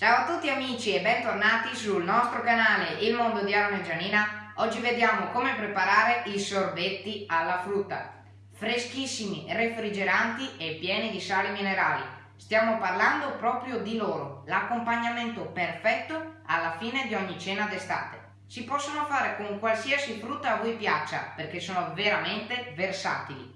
Ciao a tutti amici e bentornati sul nostro canale Il Mondo di Aaron e Gianina. Oggi vediamo come preparare i sorbetti alla frutta. Freschissimi, refrigeranti e pieni di sali minerali. Stiamo parlando proprio di loro, l'accompagnamento perfetto alla fine di ogni cena d'estate. Si possono fare con qualsiasi frutta a voi piaccia perché sono veramente versatili.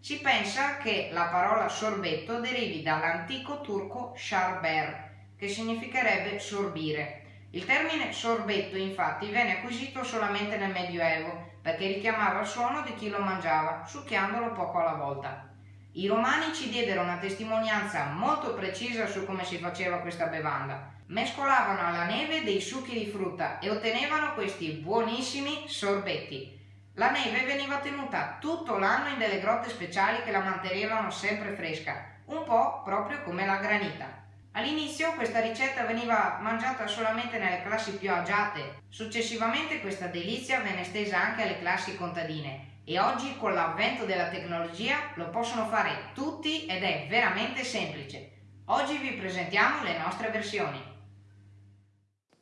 Si pensa che la parola sorbetto derivi dall'antico turco sharber, che significherebbe sorbire. Il termine sorbetto infatti venne acquisito solamente nel Medioevo perché richiamava il suono di chi lo mangiava, succhiandolo poco alla volta. I romani ci diedero una testimonianza molto precisa su come si faceva questa bevanda. Mescolavano alla neve dei succhi di frutta e ottenevano questi buonissimi sorbetti. La neve veniva tenuta tutto l'anno in delle grotte speciali che la mantenevano sempre fresca, un po' proprio come la granita. All'inizio questa ricetta veniva mangiata solamente nelle classi più agiate, successivamente questa delizia venne estesa anche alle classi contadine e oggi con l'avvento della tecnologia lo possono fare tutti ed è veramente semplice. Oggi vi presentiamo le nostre versioni.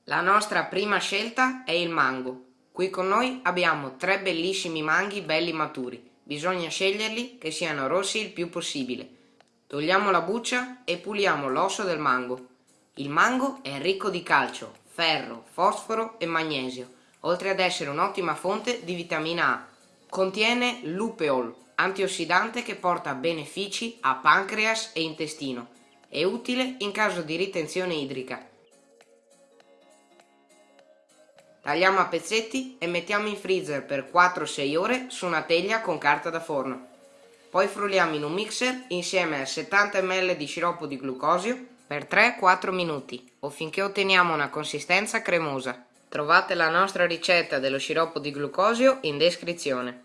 La nostra prima scelta è il mango. Qui con noi abbiamo tre bellissimi manghi belli maturi. Bisogna sceglierli che siano rossi il più possibile Togliamo la buccia e puliamo l'osso del mango. Il mango è ricco di calcio, ferro, fosforo e magnesio, oltre ad essere un'ottima fonte di vitamina A. Contiene lupeol, antiossidante che porta benefici a pancreas e intestino. È utile in caso di ritenzione idrica. Tagliamo a pezzetti e mettiamo in freezer per 4-6 ore su una teglia con carta da forno. Poi frulliamo in un mixer insieme a 70 ml di sciroppo di glucosio per 3-4 minuti o finché otteniamo una consistenza cremosa. Trovate la nostra ricetta dello sciroppo di glucosio in descrizione.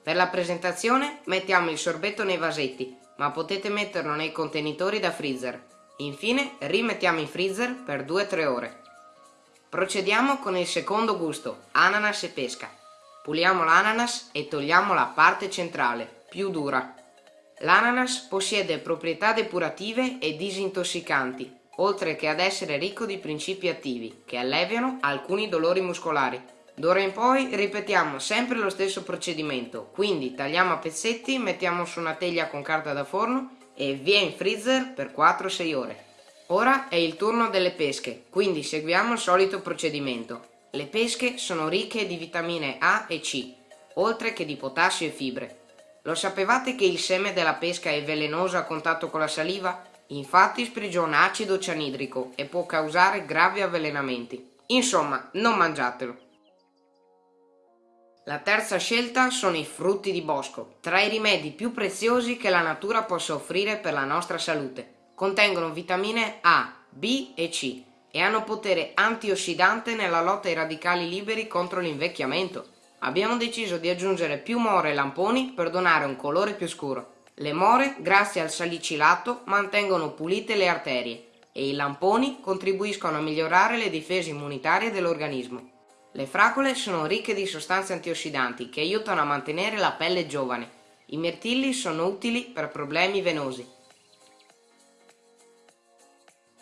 Per la presentazione mettiamo il sorbetto nei vasetti, ma potete metterlo nei contenitori da freezer. Infine rimettiamo in freezer per 2-3 ore. Procediamo con il secondo gusto, ananas e pesca. Puliamo l'ananas e togliamo la parte centrale, più dura. L'ananas possiede proprietà depurative e disintossicanti, oltre che ad essere ricco di principi attivi, che alleviano alcuni dolori muscolari. D'ora in poi ripetiamo sempre lo stesso procedimento, quindi tagliamo a pezzetti, mettiamo su una teglia con carta da forno e via in freezer per 4-6 ore. Ora è il turno delle pesche, quindi seguiamo il solito procedimento. Le pesche sono ricche di vitamine A e C, oltre che di potassio e fibre. Lo sapevate che il seme della pesca è velenoso a contatto con la saliva? Infatti sprigiona acido cianidrico e può causare gravi avvelenamenti. Insomma, non mangiatelo. La terza scelta sono i frutti di bosco, tra i rimedi più preziosi che la natura possa offrire per la nostra salute. Contengono vitamine A, B e C e hanno potere antiossidante nella lotta ai radicali liberi contro l'invecchiamento. Abbiamo deciso di aggiungere più more e lamponi per donare un colore più scuro. Le more, grazie al salicilato, mantengono pulite le arterie e i lamponi contribuiscono a migliorare le difese immunitarie dell'organismo. Le fragole sono ricche di sostanze antiossidanti che aiutano a mantenere la pelle giovane. I mirtilli sono utili per problemi venosi.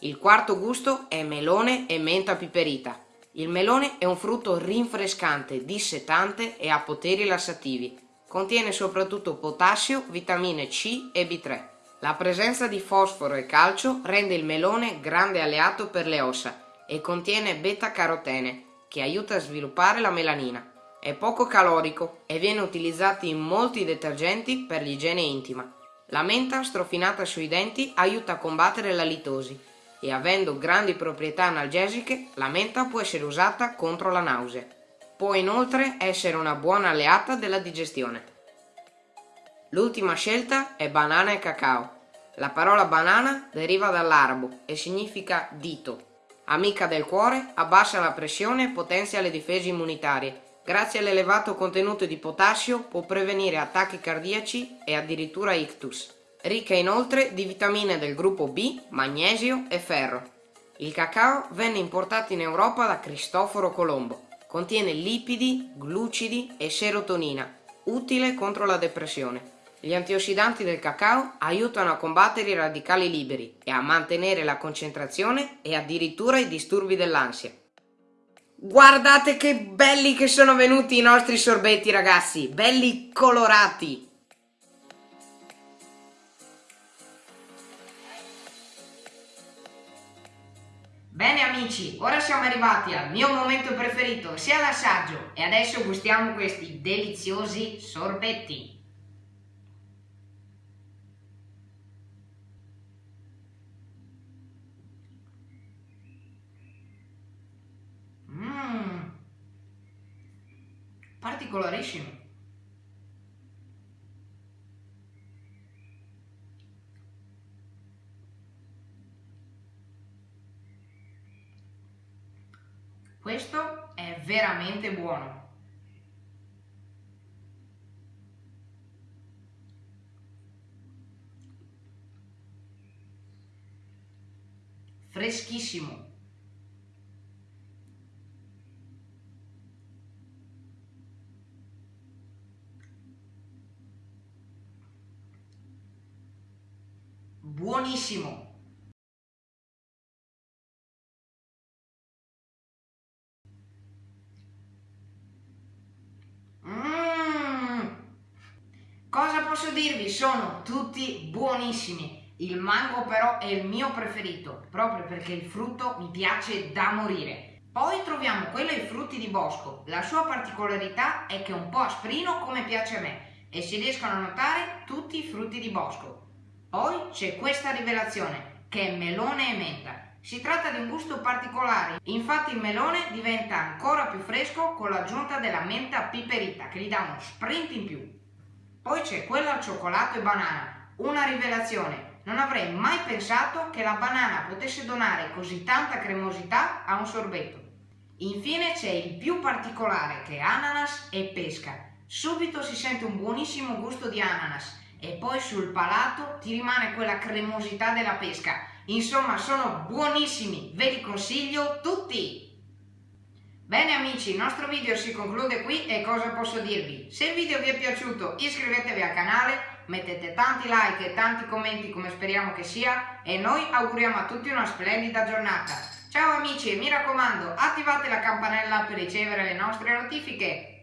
Il quarto gusto è melone e menta piperita. Il melone è un frutto rinfrescante, dissetante e ha poteri lassativi. Contiene soprattutto potassio, vitamine C e B3. La presenza di fosforo e calcio rende il melone grande alleato per le ossa e contiene beta-carotene, che aiuta a sviluppare la melanina. È poco calorico e viene utilizzato in molti detergenti per l'igiene intima. La menta strofinata sui denti aiuta a combattere la litosi e avendo grandi proprietà analgesiche, la menta può essere usata contro la nausea. Può inoltre essere una buona alleata della digestione. L'ultima scelta è banana e cacao. La parola banana deriva dall'arabo e significa dito. Amica del cuore, abbassa la pressione e potenzia le difese immunitarie. Grazie all'elevato contenuto di potassio può prevenire attacchi cardiaci e addirittura ictus ricca inoltre di vitamine del gruppo B, magnesio e ferro. Il cacao venne importato in Europa da Cristoforo Colombo. Contiene lipidi, glucidi e serotonina, utile contro la depressione. Gli antiossidanti del cacao aiutano a combattere i radicali liberi e a mantenere la concentrazione e addirittura i disturbi dell'ansia. Guardate che belli che sono venuti i nostri sorbetti ragazzi, belli colorati! Bene amici, ora siamo arrivati al mio momento preferito, sia l'assaggio, e adesso gustiamo questi deliziosi sorbetti. Mmm, particolarissimo. Questo è veramente buono. Freschissimo. Buonissimo. Cosa posso dirvi? Sono tutti buonissimi. Il mango però è il mio preferito, proprio perché il frutto mi piace da morire. Poi troviamo quello ai frutti di bosco. La sua particolarità è che è un po' asprino come piace a me e si riescono a notare tutti i frutti di bosco. Poi c'è questa rivelazione, che è melone e menta. Si tratta di un gusto particolare, infatti il melone diventa ancora più fresco con l'aggiunta della menta piperita che gli dà uno sprint in più. Poi c'è quella al cioccolato e banana, una rivelazione. Non avrei mai pensato che la banana potesse donare così tanta cremosità a un sorbetto. Infine c'è il più particolare che è ananas e pesca. Subito si sente un buonissimo gusto di ananas e poi sul palato ti rimane quella cremosità della pesca. Insomma sono buonissimi, ve li consiglio tutti! Bene amici, il nostro video si conclude qui e cosa posso dirvi? Se il video vi è piaciuto iscrivetevi al canale, mettete tanti like e tanti commenti come speriamo che sia e noi auguriamo a tutti una splendida giornata. Ciao amici e mi raccomando attivate la campanella per ricevere le nostre notifiche.